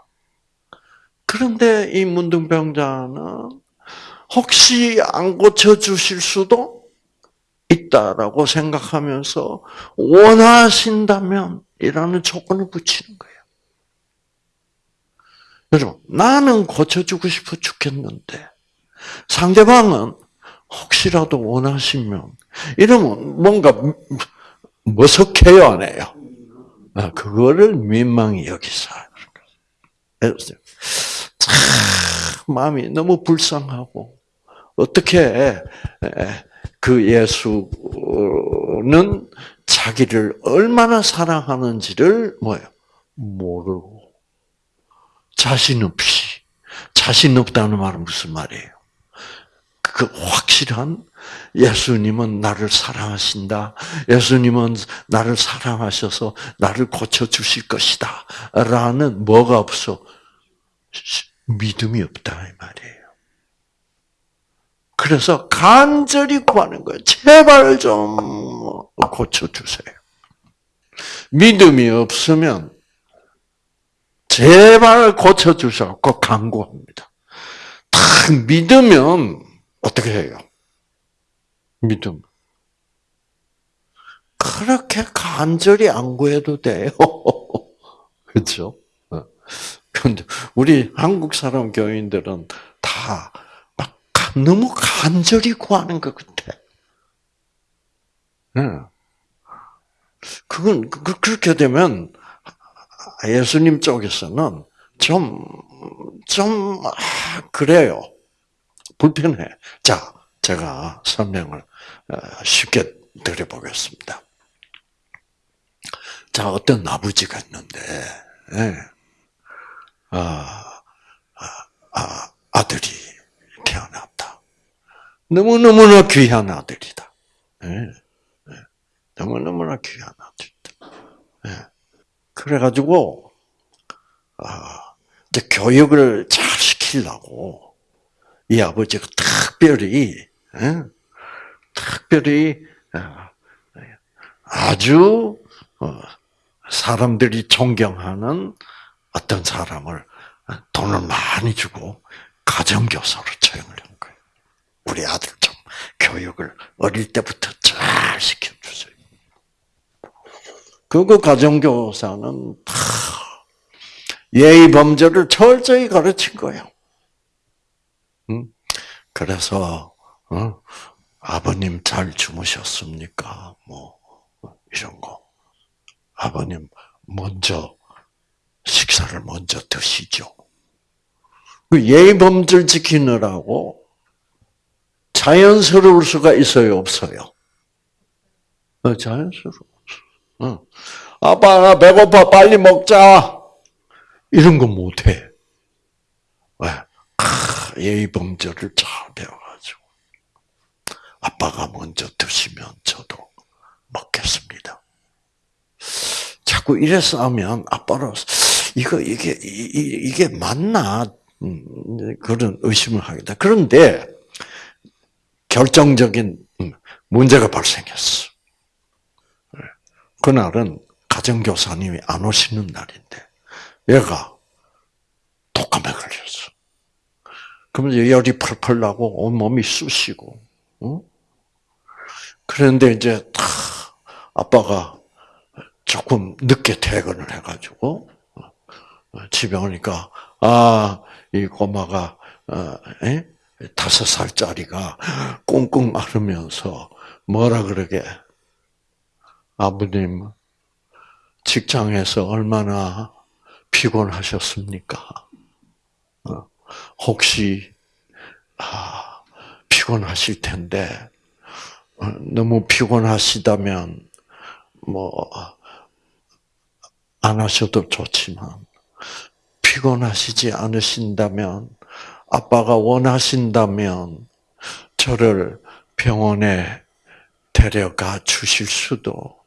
그런데 이 문둥병자는 혹시 안 고쳐주실 수도 있다라고 생각하면서 원하신다면 이라는 조건을 붙이는 거예요. 여러분, 나는 고쳐주고 싶어 죽겠는데 상대방은 혹시라도 원하시면 이러면 뭔가 머석해요, 안 해요? 아, 그거를 민망히 여기서 참 마음이 너무 불쌍하고 어떻게 그 예수는 자기를 얼마나 사랑하는지를 뭐예요? 모르고 자신 없이 자신 없다는 말은 무슨 말이에요? 그 확실한 예수님은 나를 사랑하신다. 예수님은 나를 사랑하셔서 나를 고쳐 주실 것이다. 라는 뭐가 없어? 믿음이 없다 이 말이에요. 그래서 간절히 구하는 거예요. 제발 좀 고쳐주세요. 믿음이 없으면 제발 고쳐주셔고 간구합니다. 딱 믿으면 어떻게 해요? 믿음. 그렇게 간절히 안 구해도 돼요. 그렇죠? 근데 우리 한국 사람 교인들은 다 너무 간절히 구하는 것 같아. 그건 그, 그렇게 되면 예수님 쪽에서는 좀, 좀, 아, 그래요. 불편해. 자, 제가 설명을 어, 쉽게 드려보겠습니다. 자, 어떤 아버지가 있는데, 예. 아, 아, 아, 아들이 태어나 너무너무나 귀한 아들이다. 네. 네. 너무너무나 귀한 아들이다. 그래가지고 아, 이제 교육을 잘 시키려고 이 아버지가 특별히 예? 특별히 아, 아주 어, 사람들이 존경하는 어떤 사람을 돈을 많이 주고 가정교사로 채용을 한 거예요. 우리 아들 좀 교육을 어릴 때부터 잘 시켜주세요. 그거 가정교사는 다 예의 범죄를 철저히 가르친 거예요. 그래서 어? 아버님 잘 주무셨습니까? 뭐 이런 거. 아버님 먼저 식사를 먼저 드시죠. 그 예의 범죄를 지키느라고 자연스러울 수가 있어요, 없어요? 어, 자연스러워. 어. 아빠 나 배고파 빨리 먹자. 이런 거 못해. 왜? 예의 범죄를 잘 배워가지고 아빠가 먼저 드시면 저도 먹겠습니다. 자꾸 이래서 하면 아빠로 이거 이게 이, 게 맞나 음, 그런 의심을 하게 돼. 그런데 결정적인 음, 문제가 발생했어. 그날은 가정교사님이 안 오시는 날인데 얘가 독감에 걸렸어. 그러면 열이 펄펄 나고 온몸이 쑤시고, 응? 그런데 이제 다 아빠가 조금 늦게 퇴근을 해가지고 어, 집에 오니까 아이 꼬마가 어, 에? 다섯 살짜리가 꽁꽁 앓으면서 뭐라 그러게 아버님 직장에서 얼마나 피곤하셨습니까? 어, 혹시 아, 피곤하실 텐데 어, 너무 피곤하시다면 뭐 안 하셔도 좋지만 피곤하시지 않으신다면 아빠가 원하신다면 저를 병원에 데려가 주실 수도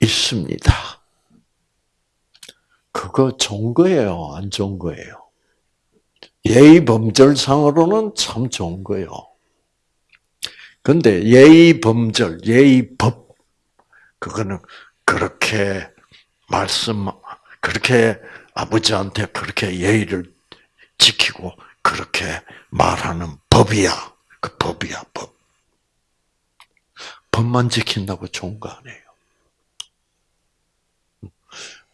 있습니다. 그거 좋은 거예요, 안 좋은 거예요? 예의 범절상으로는 참 좋은 거예요. 근데 예의 범절, 예의 법, 그거는 그렇게 말씀, 그렇게 아버지한테 그렇게 예의를 지키고 그렇게 말하는 법이야. 그 법이야, 법. 법만 지킨다고 좋은 거 아니에요.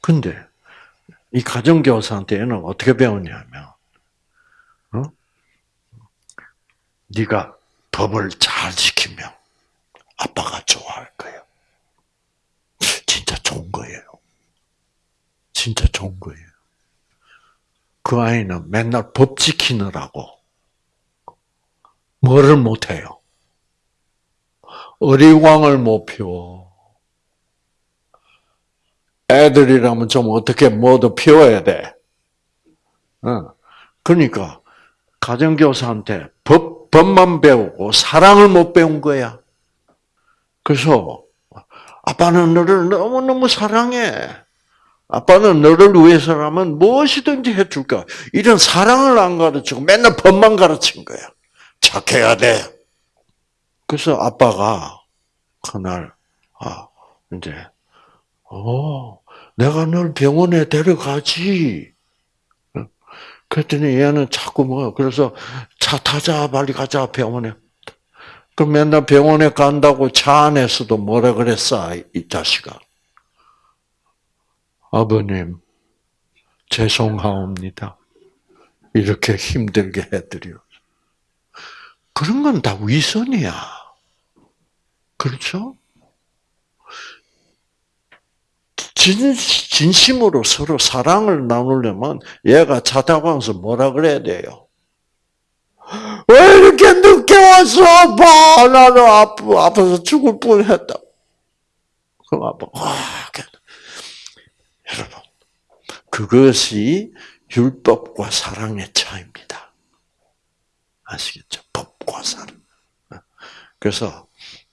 근데 이 가정교사한테 는 어떻게 배웠냐면 어? 네가 법을 잘 지키면 아빠가 좋아할 거예요. 진짜 좋은 거예요. 진짜 좋은 거예요. 그 아이는 맨날 법 지키느라고 뭐를 못해요? 어리광을 못 피워. 애들이라면 좀 어떻게 모두 피워야 돼. 그러니까 가정교사한테 법, 법만 배우고 사랑을 못 배운 거야. 그래서 아빠는 너를 너무너무 사랑해. 아빠는 너를 위해서라면 무엇이든지 해줄까. 이런 사랑을 안 가르치고 맨날 법만 가르친 거야. 착해야 돼. 그래서 아빠가 그날, 아, 이제, 어, 내가 널 병원에 데려가지. 그랬더니 얘는 자꾸 뭐, 그래서 차 타자, 빨리 가자, 병원에. 그 맨날 병원에 간다고 차 안에서도 뭐라 그랬어, 이 자식아. 아버님, 죄송하옵니다. 이렇게 힘들게 해드려. 그런 건 다 위선이야. 그렇죠? 진, 진심으로 서로 사랑을 나누려면 얘가 차 타고 와서 뭐라 그래야 돼요? 왜 이렇게 늦게 왔어, 아빠? 나는 아프, 아파서 죽을 뻔 했다. 그럼 아빠, 와, 여러분. 그것이 율법과 사랑의 차이입니다. 아시겠죠? 법과 사랑. 그래서,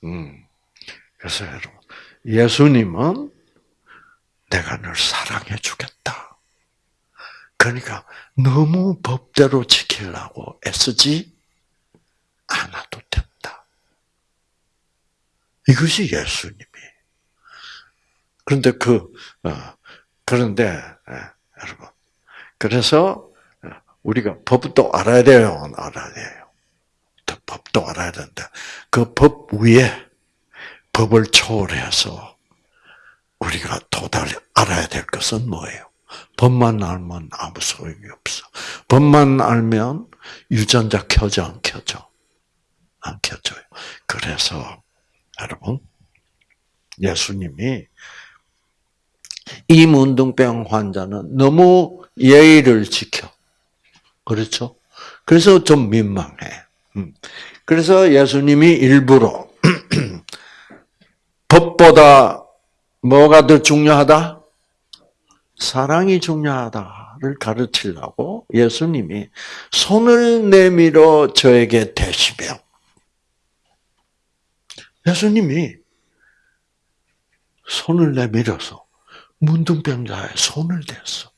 음, 그래서 여러분, 예수님은 내가 널 사랑해 주겠다. 그러니까 너무 법대로 지키려고 애쓰지 않아도 된다. 이것이 예수님이. 그런데 그 어, 그런데 예, 여러분 그래서 어, 우리가 법도 알아야 돼요, 알아야 돼요. 법도 알아야 된다. 그 법 위에 법을 초월해서 우리가 도달해 알아야 될 것은 뭐예요? 법만 알면 아무 소용이 없어. 법만 알면 유전자 켜져 안 켜져? 안 켜져요. 그래서 여러분 예수님이 이 문둥병 환자는 너무 예의를 지켜. 그렇죠? 그래서 좀 민망해. 음. 그래서 예수님이 일부러 법보다 뭐가 더 중요하다? 사랑이 중요하다를 가르치려고 예수님이 손을 내밀어 저에게 대시며 예수님이 손을 내밀어서 문둥병자의 손을 댔어.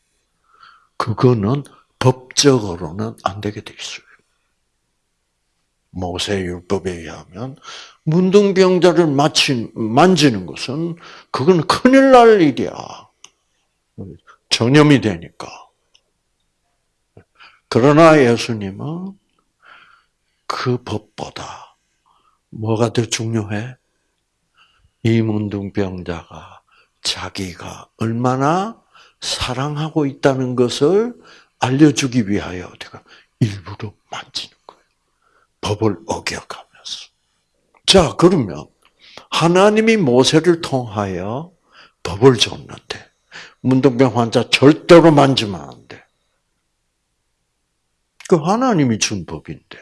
그거는 법적으로는 안 되게 돼 있어요. 모세 율법에 의하면 문둥병자를 마친, 만지는 것은 그건 큰일 날 일이야. 전염이 되니까. 그러나 예수님은 그 법보다 뭐가 더 중요해? 이 문둥병자가 자기가 얼마나 사랑하고 있다는 것을 알려주기 위하여 제가 일부러 만지는 거예요. 법을 어겨가면서. 자, 그러면 하나님이 모세를 통하여 법을 줬는데 문둥병 환자 절대로 만지면 안 돼. 그 하나님이 준 법인데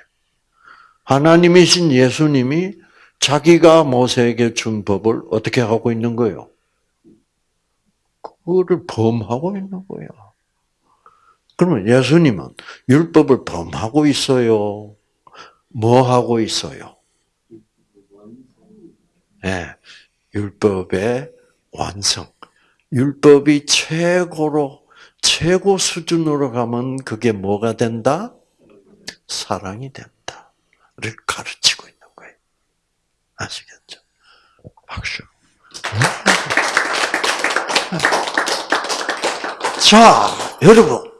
하나님이신 예수님이 자기가 모세에게 준 법을 어떻게 하고 있는 거예요? 그거를 범하고 있는 거야. 그러면 예수님은 율법을 범하고 있어요? 뭐 하고 있어요? 예, 네, 율법의 완성. 율법이 최고로, 최고 수준으로 가면 그게 뭐가 된다? 사랑이 된다.를 가르치고 있는 거예요. 아시겠죠? 박수. 자, 여러분.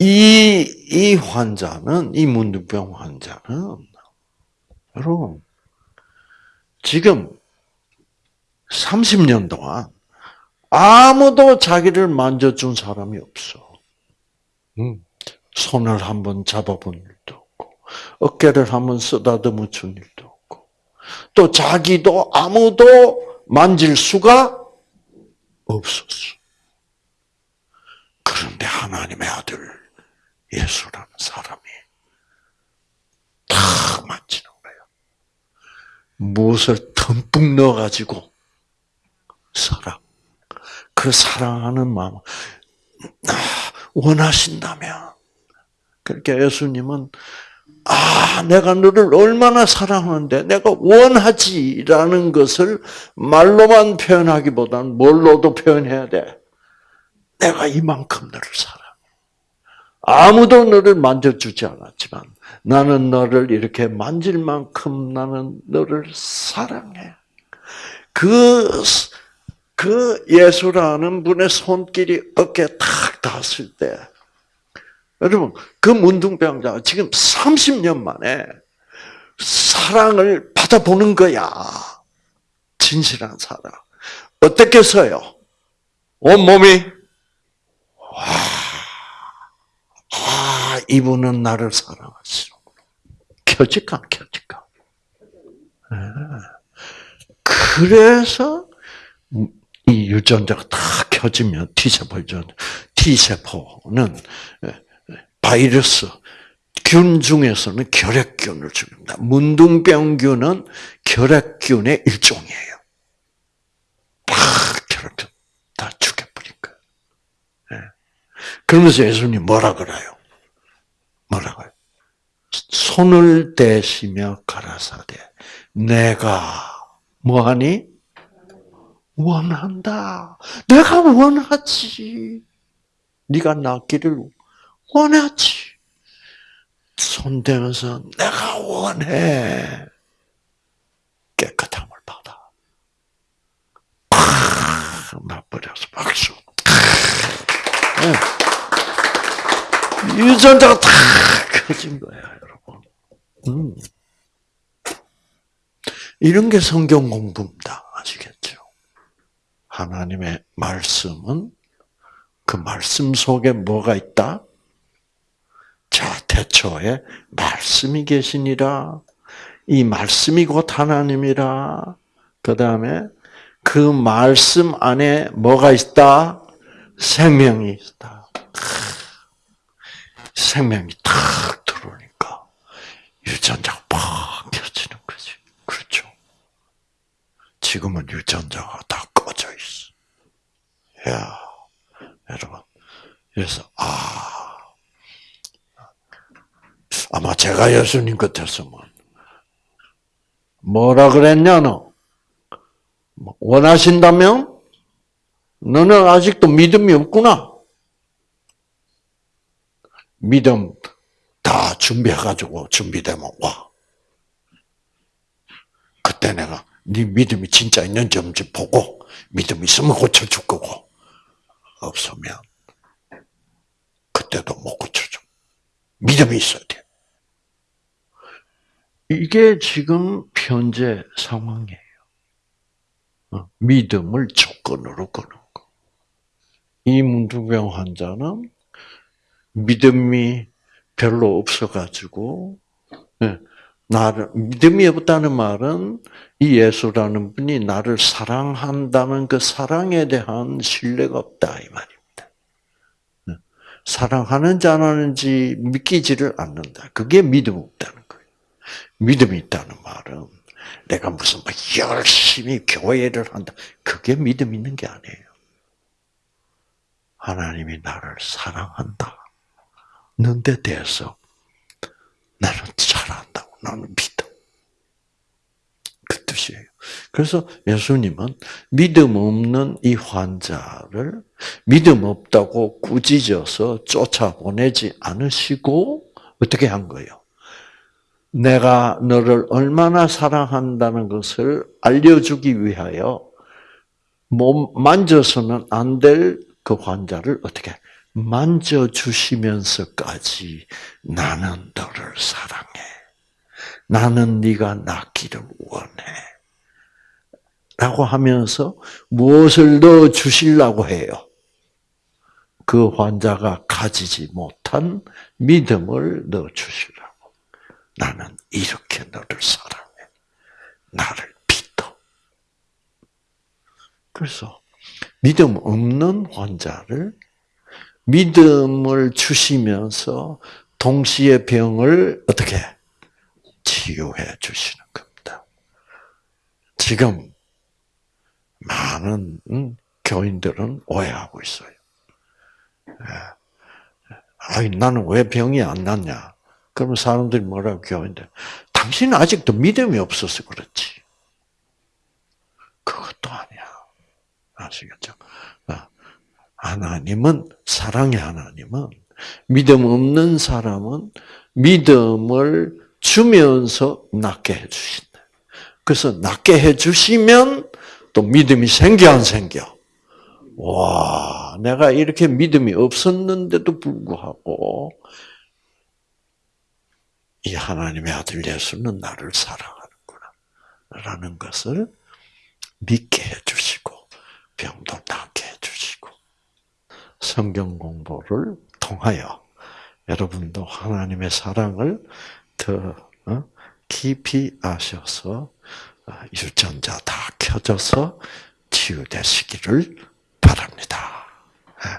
이, 이 환자는, 이 문둥병 환자는, 여러분, 지금 30년 동안 아무도 자기를 만져준 사람이 없어. 음. 손을 한번 잡아본 일도 없고, 어깨를 한번 쓰다듬어 준 일도 없고, 또 자기도 아무도 만질 수가 없었어. 그런데 하나님의 아들 예수라는 사람이 탁 만지는 거예요. 무엇을 듬뿍 넣어가지고 사랑. 그 사랑하는 마음 원하신다면 그렇게 예수님은 아, 내가 너를 얼마나 사랑하는데 내가 원하지라는 것을 말로만 표현하기보다는 뭘로도 표현해야 돼. 내가 이만큼 너를 사랑해. 아무도 너를 만져주지 않았지만 나는 너를 이렇게 만질 만큼 나는 너를 사랑해. 그, 그 예수라는 분의 손길이 어깨에 탁 닿았을 때, 여러분, 그 문둥병자가 지금 30년 만에 사랑을 받아보는 거야. 진실한 사랑. 어떻게 써요? 온몸이 와, 아, 이분은 나를 사랑하시는구나. 켜질까, 켜질까? 네. 그래서 이 유전자가 다 켜지면 T세포 유전, T세포는 바이러스, 균 중에서는 결핵균을 죽입니다. 문둥병균은 결핵균의 일종이에요. 다 결핵균 다 죽여버린 거예요. 네. 그러면서 예수님 뭐라 그래요? 뭐라고요? 손을 대시며 가라사대 내가 뭐하니? 원한다. 내가 원하지. 네가 낫기를 원하지. 손대면서 내가 원해. 깨끗함을 받아. 나버려서 박수. 네. 유전자가 다 켜진 거야, 여러분. 음. 이런 게 성경 공부입니다. 아시겠죠? 하나님의 말씀은 그 말씀 속에 뭐가 있다? 자, 태초에 말씀이 계시니라. 이 말씀이 곧 하나님이라. 그 다음에 그 말씀 안에 뭐가 있다? 생명이 있다. 생명이 탁 들어오니까 유전자가 팍 켜지는 거지. 그렇죠. 지금은 유전자가 다 꺼져 있어. 야, 여러분. 그래서, 아, 아마 제가 예수님 같았으면, 뭐라 그랬냐, 너? 원하신다면? 너는 아직도 믿음이 없구나. 믿음 다 준비해가지고 준비되면 와. 그때 내가 네 믿음이 진짜 있는지 없는지 보고 믿음 있으면 고쳐줄 거고 없으면 그때도 못 고쳐줘. 믿음이 있어야 돼. 이게 지금 현재 상황이에요. 어, 믿음을 조건으로 거는 거. 이 문둥병 환자는 믿음이 별로 없어가지고 예, 나를 믿음이 없다는 말은 이 예수라는 분이 나를 사랑한다는 그 사랑에 대한 신뢰가 없다 이 말입니다. 예, 사랑하는지 안 하는지 믿기지를 않는다. 그게 믿음 없다는 거예요. 믿음이 있다는 말은 내가 무슨 막 열심히 교회를 한다. 그게 믿음 있는 게 아니에요. 하나님이 나를 사랑한다. 는데 대해서 나는 잘한다고 나는. 그 뜻이에요. 그래서 예수님은 믿음 없는 이 환자를 믿음 없다고 꾸짖어서 쫓아보내지 않으시고 어떻게 한 거예요? 내가 너를 얼마나 사랑한다는 것을 알려주기 위하여 몸 만져서는 안 될 그 환자를 어떻게 만져주시면서까지 나는 너를 사랑해. 나는 네가 낫기를 원해. 라고 하면서 무엇을 넣어 주시려고 해요? 그 환자가 가지지 못한 믿음을 넣어 주시라고. 나는 이렇게 너를 사랑해. 나를 믿어. 그래서 믿음 없는 환자를 믿음을 주시면서 동시에 병을 어떻게 치유해 주시는 겁니다. 지금 많은 교인들은 오해하고 있어요. 예. 아니 나는 왜 병이 안 낫냐? 그러면 사람들이 뭐라고 교인들? 당신은 아직도 믿음이 없어서 그렇지. 그것도 아니야. 아시겠죠? 하나님은 사랑의 하나님은 믿음 없는 사람은 믿음을 주면서 낫게 해주신다. 그래서 낫게 해주시면 또 믿음이 생겨 안 생겨? 와, 내가 이렇게 믿음이 없었는데도 불구하고 이 하나님의 아들 예수는 나를 사랑하는구나. 라는 것을 믿게 해주시고 병도 낫게 해주시고 성경 공부를 통하여 여러분도 하나님의 사랑을 더 어, 깊이 아셔서 어, 유전자 다 켜져서 치유되시기를 바랍니다. 예.